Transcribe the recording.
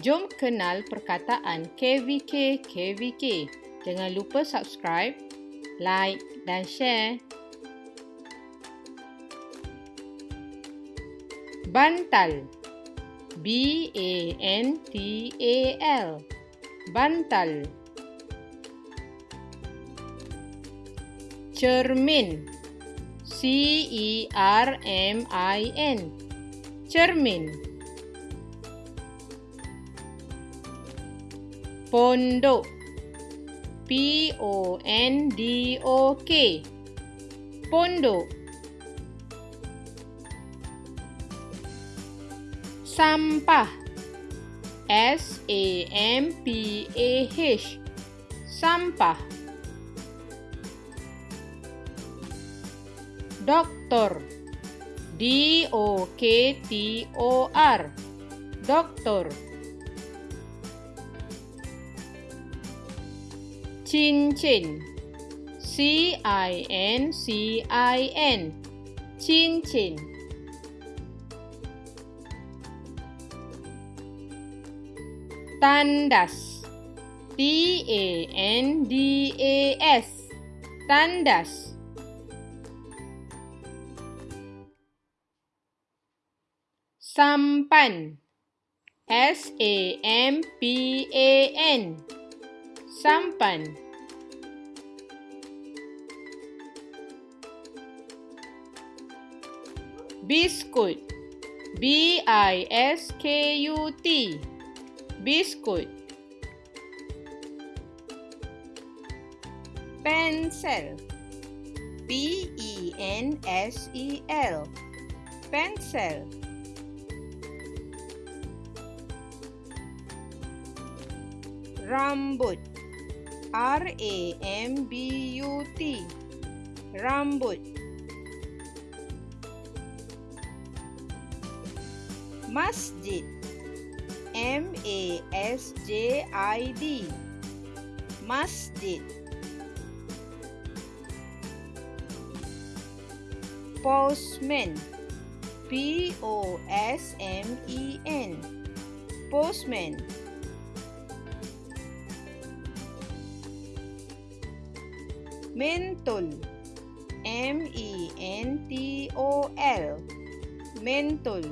Jom kenal perkataan KVK KVK. Jangan lupa subscribe, like dan share. Bantal. B A N T A L. Bantal. Cermin. C E R M I N. Cermin. Pondok. P O N D O K. Pondok. Sampah. S A M P A H. Sampah. Doktor. D O K T O R. Doktor. Cincin C I N C I N. Cincin tandas. T A N D A S. Tandas. Sampan. S A M P A N sampan. Biskut. B i s k u t. Biskut. Pencil p e pencil rambut R A M B U T. Rambut. Masjid. M A S J I D. Masjid. Postman. P O S M E N. Postman mentol. M E N T O L. Mentol